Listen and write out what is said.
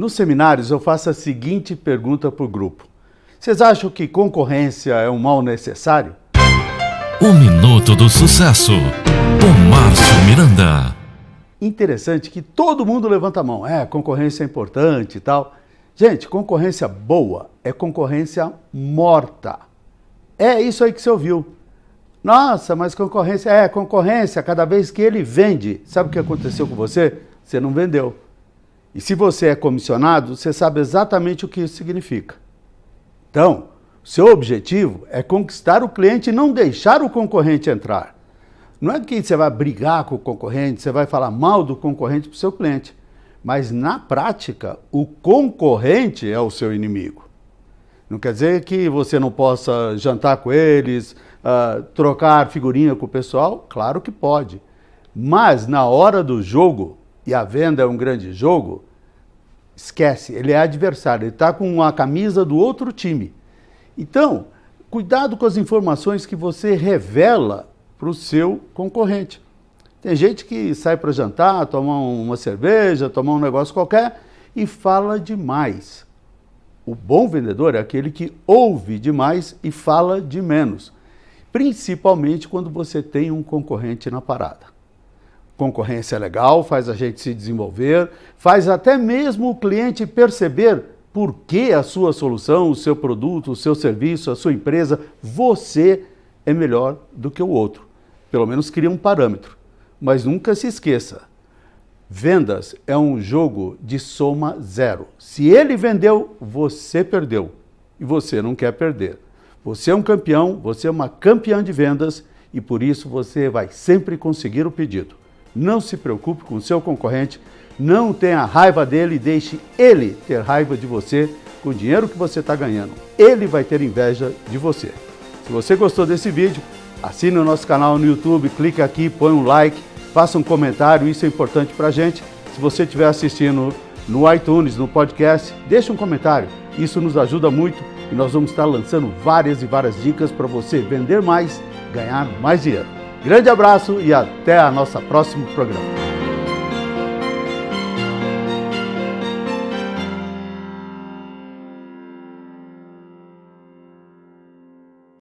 Nos seminários eu faço a seguinte pergunta para o grupo. Vocês acham que concorrência é um mal necessário? O Minuto do Sucesso, com Márcio Miranda. Interessante que todo mundo levanta a mão. É, concorrência é importante e tal. Gente, concorrência boa é concorrência morta. É isso aí que você ouviu. Nossa, mas concorrência é concorrência. Cada vez que ele vende, sabe o que aconteceu com você? Você não vendeu. E se você é comissionado, você sabe exatamente o que isso significa. Então, seu objetivo é conquistar o cliente e não deixar o concorrente entrar. Não é que você vai brigar com o concorrente, você vai falar mal do concorrente para o seu cliente. Mas na prática, o concorrente é o seu inimigo. Não quer dizer que você não possa jantar com eles, uh, trocar figurinha com o pessoal? Claro que pode. Mas na hora do jogo, e a venda é um grande jogo, esquece, ele é adversário, ele está com a camisa do outro time. Então, cuidado com as informações que você revela para o seu concorrente. Tem gente que sai para jantar, tomar uma cerveja, tomar um negócio qualquer e fala demais. O bom vendedor é aquele que ouve demais e fala de menos, principalmente quando você tem um concorrente na parada. Concorrência é legal, faz a gente se desenvolver, faz até mesmo o cliente perceber por que a sua solução, o seu produto, o seu serviço, a sua empresa, você é melhor do que o outro. Pelo menos cria um parâmetro. Mas nunca se esqueça, vendas é um jogo de soma zero. Se ele vendeu, você perdeu. E você não quer perder. Você é um campeão, você é uma campeã de vendas e por isso você vai sempre conseguir o pedido. Não se preocupe com o seu concorrente, não tenha raiva dele e deixe ele ter raiva de você com o dinheiro que você está ganhando. Ele vai ter inveja de você. Se você gostou desse vídeo, assine o nosso canal no YouTube, clique aqui, põe um like, faça um comentário, isso é importante para a gente. Se você estiver assistindo no iTunes, no podcast, deixe um comentário. Isso nos ajuda muito e nós vamos estar lançando várias e várias dicas para você vender mais, ganhar mais dinheiro. Grande abraço e até a nossa próximo programa.